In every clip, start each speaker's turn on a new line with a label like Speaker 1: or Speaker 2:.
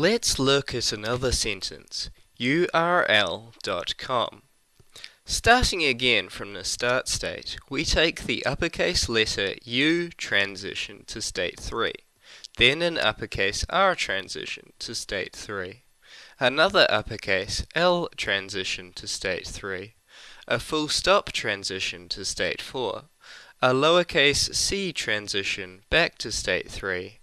Speaker 1: Let's look at another sentence, url.com. Starting again from the start state, we take the uppercase letter U transition to state 3, then an uppercase R transition to state 3, another uppercase L transition to state 3, a full stop transition to state 4, a lowercase c transition back to state 3,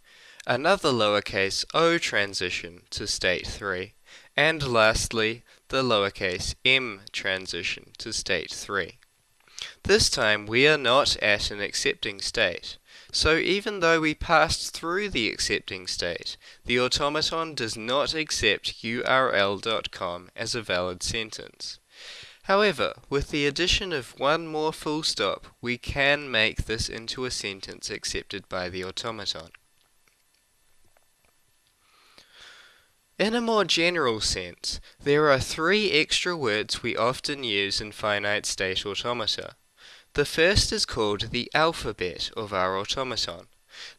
Speaker 1: another lowercase o transition to state 3, and lastly, the lowercase m transition to state 3. This time we are not at an accepting state, so even though we passed through the accepting state, the automaton does not accept url.com as a valid sentence. However, with the addition of one more full stop, we can make this into a sentence accepted by the automaton. In a more general sense, there are three extra words we often use in finite state automata. The first is called the alphabet of our automaton.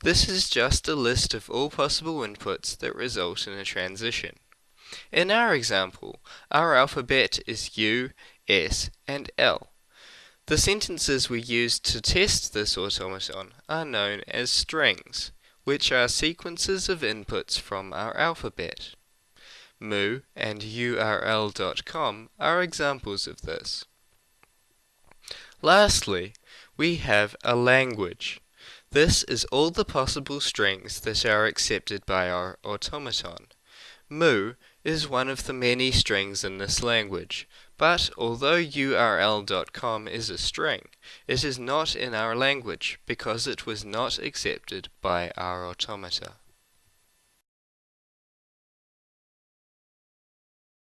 Speaker 1: This is just a list of all possible inputs that result in a transition. In our example, our alphabet is U, S, and L. The sentences we use to test this automaton are known as strings, which are sequences of inputs from our alphabet. Moo and url.com are examples of this. Lastly, we have a language. This is all the possible strings that are accepted by our automaton. Moo is one of the many strings in this language, but although url.com is a string, it is not in our language because it was not accepted by our automata.